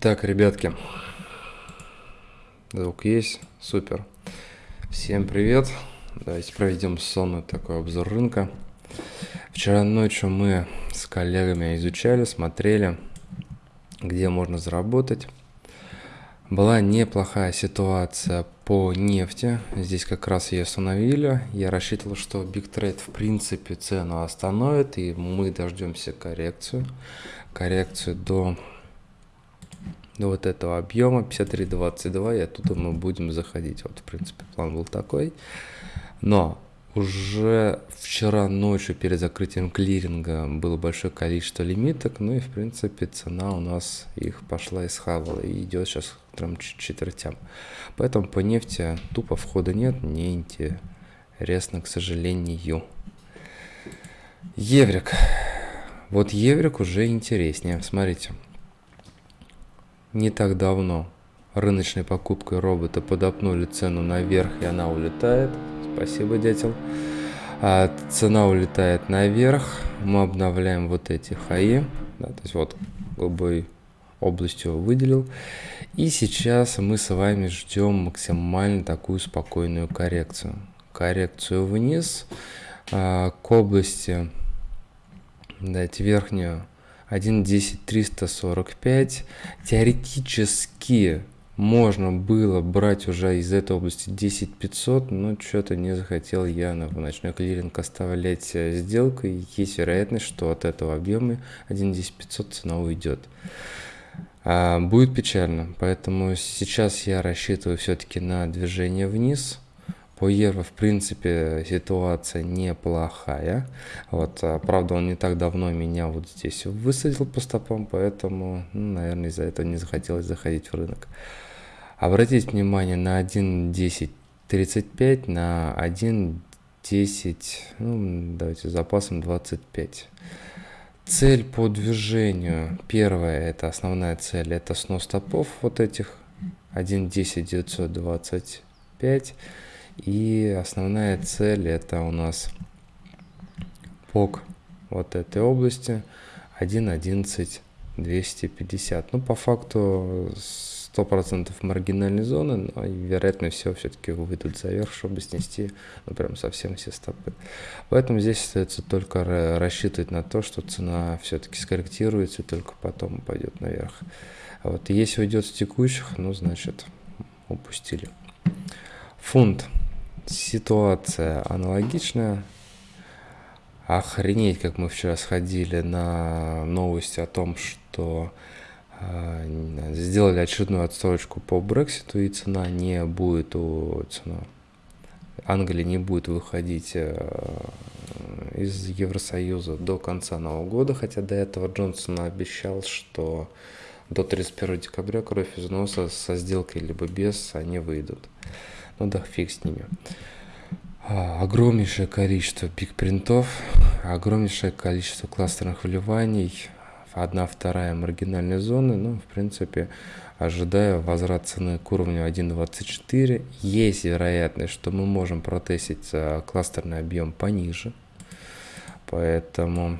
Так, ребятки, звук есть, супер. Всем привет. Давайте проведем сонный такой обзор рынка. Вчера ночью мы с коллегами изучали, смотрели, где можно заработать. Была неплохая ситуация по нефти. Здесь как раз ее остановили. Я рассчитывал, что Big Trade в принципе цену остановит, и мы дождемся коррекцию. Коррекцию до вот этого объема 53.22 и оттуда мы будем заходить. Вот, в принципе, план был такой. Но уже вчера ночью перед закрытием клиринга было большое количество лимиток, ну и в принципе цена у нас их пошла и схавала и идет сейчас к трем четвертям. Поэтому по нефти тупо входа нет, не интересно, к сожалению. Еврик. Вот еврик уже интереснее. Смотрите не так давно рыночной покупкой робота подопнули цену наверх, и она улетает. Спасибо, дятел. А цена улетает наверх, мы обновляем вот эти хаи, да, то есть вот голубой областью выделил. И сейчас мы с вами ждем максимально такую спокойную коррекцию. Коррекцию вниз а, к области, дайте верхнюю 1.10.345. Теоретически можно было брать уже из этой области 10500, но что-то не захотел я на ночной клиринг оставлять э, сделку. И есть вероятность, что от этого объема 1.10500 цена уйдет. А, будет печально, поэтому сейчас я рассчитываю все-таки на движение вниз. По евро, в принципе, ситуация неплохая. Вот, а, правда, он не так давно меня вот здесь высадил по стопам, поэтому, ну, наверное, из-за этого не захотелось заходить в рынок. Обратите внимание на 1.10.35, на 1.10, ну, давайте запасом 25. Цель по движению, первая, это основная цель, это снос стопов вот этих, 1.10.925. И основная цель это у нас ПОК вот этой области 1.11.250. Ну, по факту 100% маргинальной зоны, но вероятно все все-таки выйдут за верх, чтобы снести ну, прям совсем все стопы. Поэтому здесь остается только рассчитывать на то, что цена все-таки скорректируется и только потом пойдет наверх. А вот если уйдет с текущих, ну, значит, упустили. Фунт ситуация аналогичная. Охренеть, как мы вчера сходили на новости о том, что э, сделали очередную отсрочку по Брекситу, и цена не будет у цена. Англия не будет выходить э, из Евросоюза до конца Нового года, хотя до этого Джонсон обещал, что до 31 декабря кровь из носа со сделкой либо без они выйдут. Ну да, фиг с ними. А, огромнейшее количество пик-принтов, огромнейшее количество кластерных вливаний, одна вторая маргинальной зоны, ну, в принципе, ожидаю возврат цены к уровню 1.24. Есть вероятность, что мы можем протестить а, кластерный объем пониже, поэтому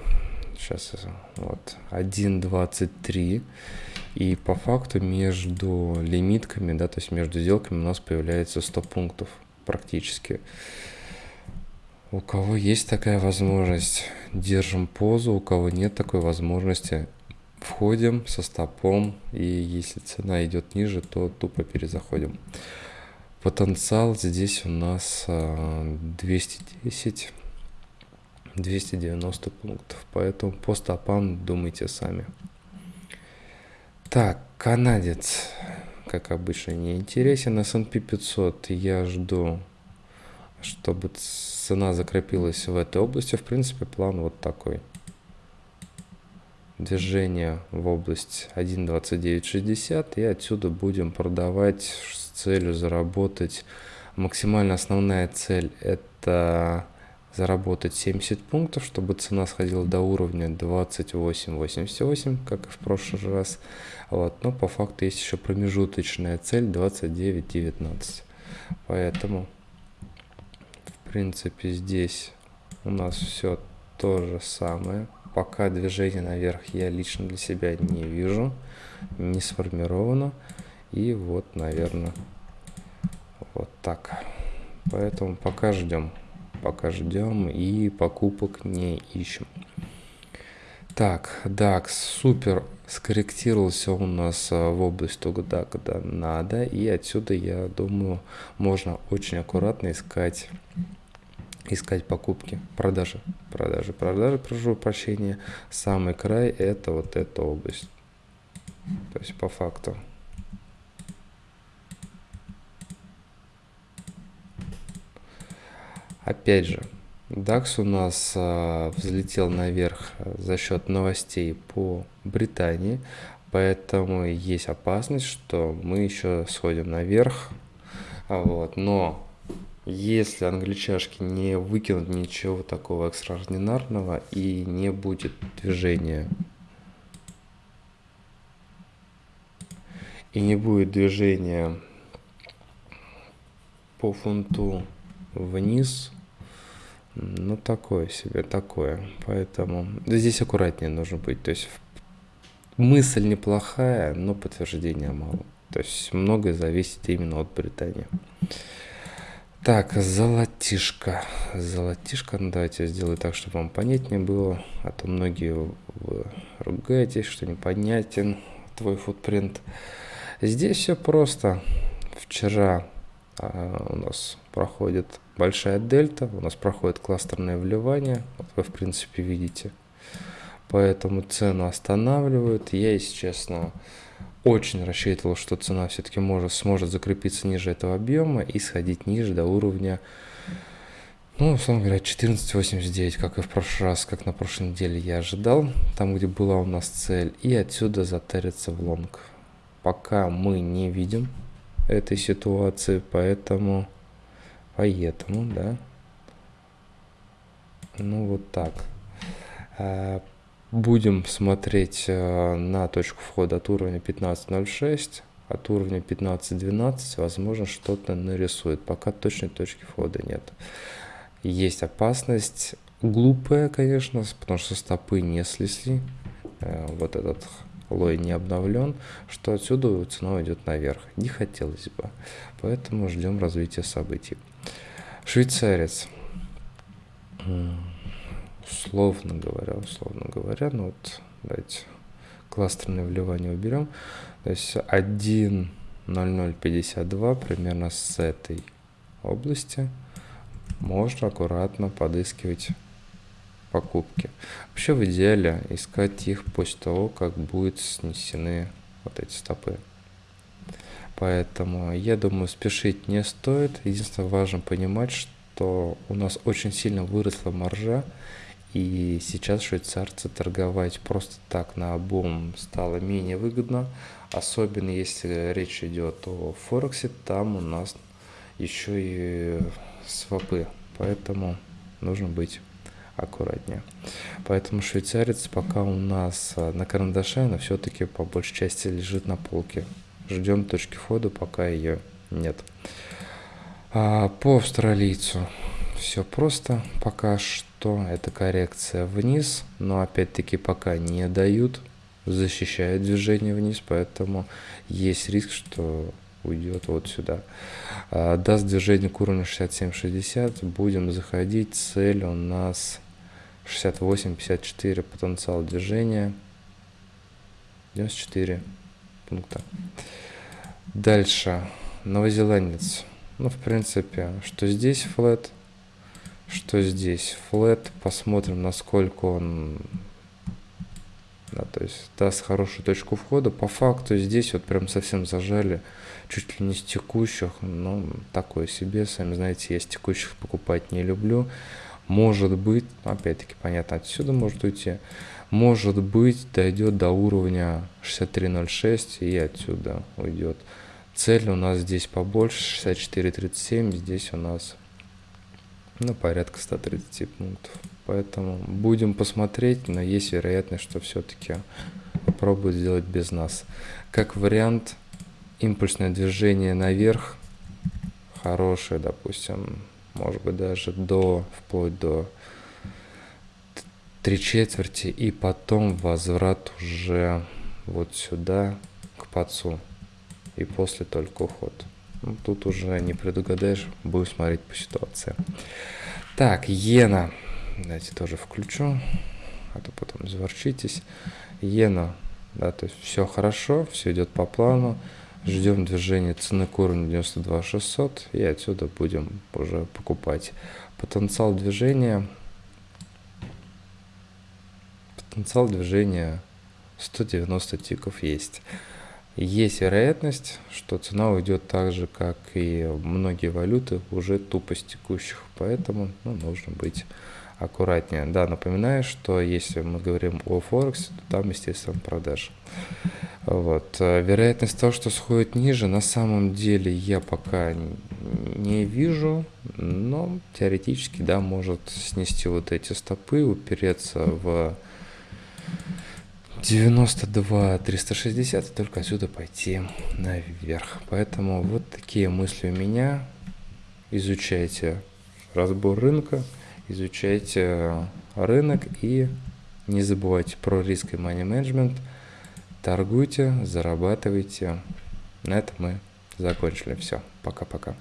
сейчас вот 1.23 и по факту между лимитками, да, то есть между сделками у нас появляется 100 пунктов практически. У кого есть такая возможность, держим позу, у кого нет такой возможности, входим со стопом, и если цена идет ниже, то тупо перезаходим. Потенциал здесь у нас 210, а, 290 пунктов, поэтому по стопам думайте сами. Так, канадец, как обычно, не интересен. S&P 500 я жду, чтобы цена закрепилась в этой области. В принципе, план вот такой. Движение в область 1.2960 и отсюда будем продавать с целью заработать. Максимально основная цель это заработать 70 пунктов, чтобы цена сходила до уровня 28.88, как и в прошлый раз. Вот. Но по факту есть еще промежуточная цель 29.19. Поэтому, в принципе, здесь у нас все то же самое. пока движение наверх я лично для себя не вижу, не сформировано. И вот, наверное, вот так. Поэтому пока ждем. Пока ждем и покупок не ищем. Так, DAX супер скорректировался у нас а, в область туда, когда надо. И отсюда, я думаю, можно очень аккуратно искать искать покупки, продажи, продажи, продажи, прошу прощения. Самый край это вот эта область. То есть по факту. Опять же, DAX у нас а, взлетел наверх за счет новостей по Британии, поэтому есть опасность, что мы еще сходим наверх. Вот, но если англичашки не выкинут ничего такого экстраординарного и не будет движения, и не будет движения по фунту вниз, ну, такое себе, такое. Поэтому здесь аккуратнее нужно быть. То есть мысль неплохая, но подтверждения мало. То есть многое зависит именно от Британии. Так, золотишко. Золотишко, ну давайте я сделаю так, чтобы вам понятнее было. А то многие вы ругаетесь, что непонятен твой футпринт. Здесь все просто. Вчера а, у нас проходит большая дельта, у нас проходит кластерное вливание, вот вы в принципе видите. Поэтому цену останавливают. Я, если честно, очень рассчитывал, что цена все-таки может, сможет закрепиться ниже этого объема и сходить ниже до уровня, ну, условно говоря, 14.89, как и в прошлый раз, как на прошлой неделе я ожидал, там, где была у нас цель, и отсюда затариться в лонг. Пока мы не видим этой ситуации, поэтому Поэтому, да. Ну вот так. А, будем смотреть э, на точку входа от уровня 15.06, от уровня 15.12, возможно, что-то нарисует. Пока точной точки входа нет. Есть опасность, глупая, конечно, потому что стопы не слезли. Э, вот этот лой не обновлен, что отсюда цена идет наверх. Не хотелось бы. Поэтому ждем развития событий. Швейцарец. Условно говоря, условно говоря, ну вот давайте кластерное вливание уберем. То есть 1.0052 примерно с этой области можно аккуратно подыскивать покупки. Вообще в идеале искать их после того, как будут снесены вот эти стопы. Поэтому я думаю, спешить не стоит. Единственное, важно понимать, что у нас очень сильно выросла маржа, и сейчас швейцарцы торговать просто так на обум стало менее выгодно, особенно если речь идет о Форексе, там у нас еще и свопы, поэтому нужно быть аккуратнее. Поэтому швейцарец пока у нас на карандаше, но все-таки по большей части лежит на полке ждем точки входа, пока ее нет. А по австралийцу все просто пока что. Это коррекция вниз, но опять-таки пока не дают, защищают движение вниз, поэтому есть риск, что уйдет вот сюда. А, даст движение к уровню 67-60, будем заходить, цель у нас 68-54 потенциал движения, 94 пункта. Дальше. Новозеландец. Ну, в принципе, что здесь флет, что здесь флет. Посмотрим, насколько он да, то есть даст хорошую точку входа. По факту здесь вот прям совсем зажали, чуть ли не с текущих, ну, такое себе, сами знаете, я с текущих покупать не люблю. Может быть, опять-таки, понятно, отсюда может уйти, может быть, дойдет до уровня 63.06 и отсюда уйдет. Цель у нас здесь побольше, 64.37, здесь у нас ну, порядка 130 пунктов. Поэтому будем посмотреть, но есть вероятность, что все-таки попробуют сделать без нас. Как вариант, импульсное движение наверх, хорошее, допустим, может быть даже до, вплоть до три четверти и потом возврат уже вот сюда к пацу и после только уход. Ну, тут уже не предугадаешь, будем смотреть по ситуации. Так, иена. Давайте тоже включу, а то потом заворчитесь. Иена, да, то есть все хорошо, все идет по плану. Ждем движения цены к уровню 92 600 и отсюда будем уже покупать. Потенциал движения потенциал движения 190 тиков есть. Есть вероятность, что цена уйдет так же, как и многие валюты, уже тупо с текущих, поэтому ну, нужно быть аккуратнее. Да, напоминаю, что если мы говорим о Форексе, то там, естественно, продаж. Вот. Вероятность того, что сходит ниже, на самом деле я пока не вижу, но теоретически, да, может снести вот эти стопы, упереться в 92 360 и только отсюда пойти наверх. Поэтому вот такие мысли у меня. Изучайте разбор рынка, изучайте рынок и не забывайте про риск и money management. Торгуйте, зарабатывайте. На этом мы закончили. Все. Пока-пока.